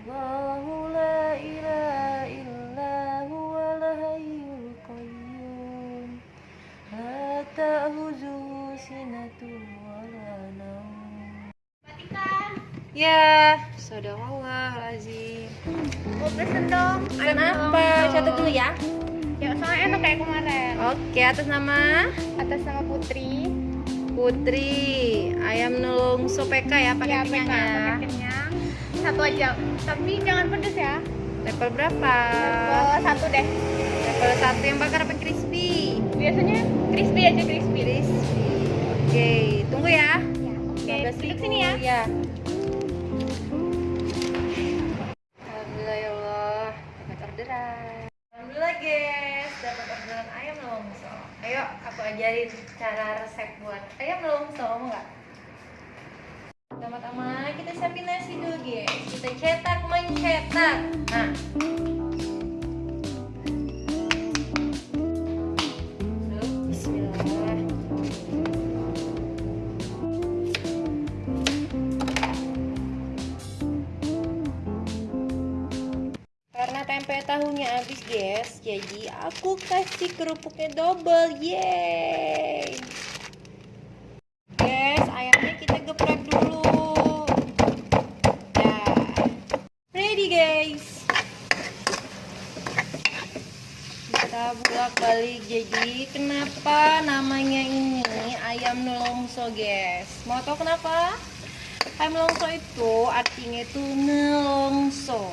الله لا إله إلا هو الحي القيوم لا تأخذه سنة ولا نوم Ya, Sadaqallahulazim. Mau pesen dong. Pesan ayam apa? dong. Catat dulu ya. Ya, soalnya enak kayak kemarin. Oke, atas nama Atas nama Putri. Putri ayam nelongso PK ya pakai Ya, kenyang PK, ya. satu aja. Tapi jangan pedes ya. Level berapa? Level satu deh. Level satu yang bakar apa crispy? Biasanya crispy aja crispy. Crispy. Oke, tunggu ya. Ya, oke. 15.000. Duduk sini ya. Ya. Alhamdulillah ya Allah, dapat orderan. Alhamdulillah guys, dapat orderan ayam nelongso. Ayo, aku ajarin cara resep buat ayam nelongso, mau nggak? Pertama-tama kita siapin nasi dulu guys. Kita cetak mencetak. Nah. Dulu. Karena tempe tahunya habis guys, jadi aku kasih kerupuknya double, yeay. Guys, ayamnya kita geprek dulu. Ya, ready guys. Bolak balik. Jadi kenapa namanya ini ayam nelongso guys? Mau tahu kenapa? Ayam nelongso itu artinya itu nelongso.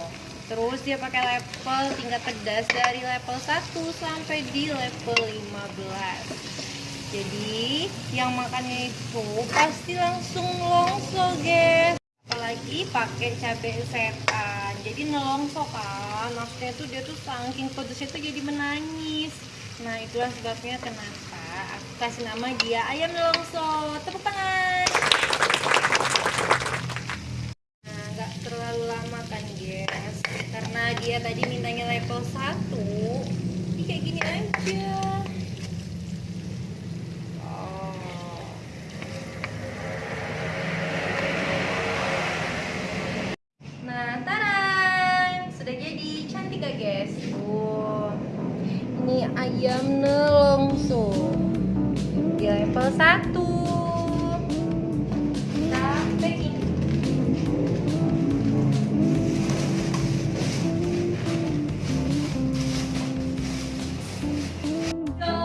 Terus dia pakai level tingkat pedas dari level 1 sampai di level 15. Jadi yang makannya itu pasti langsung nelongso guys. Apalagi pakai cabai setan. Jadi nelongso kan. Maksudnya tuh dia tuh saking pedesnya tuh jadi menangis. Nah itulah sebabnya kenapa aku kasih nama dia ayam nelongso. Tepuk tangan. Nah, nggak terlalu lama kan, guys. Karena dia tadi mintanya level 1. Ini kayak gini aja. Oh. Nah, tarang! Sudah jadi gak, guys? Wow. Ini ayam nelongso. Di level 1. Kita packing. Go.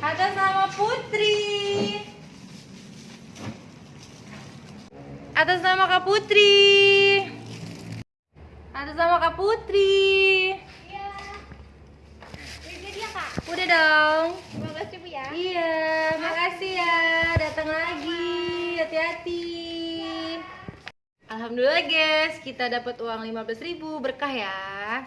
Atas nama Putri. Atas nama Kak Putri. Atas nama Kak Putri. Iya. Udah jadi ya, Kak? Udah dong. Terima kasih, Bu ya. Iya, makasih ya. Datang lagi. Hati-hati. Alhamdulillah guys, kita dapat uang 15.000 berkah ya.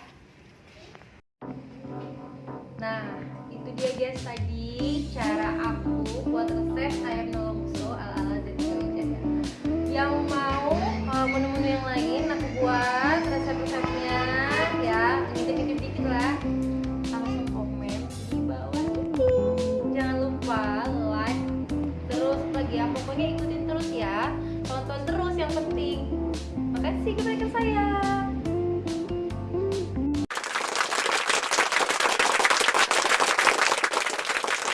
Nah, itu dia guys tadi cara aku saya.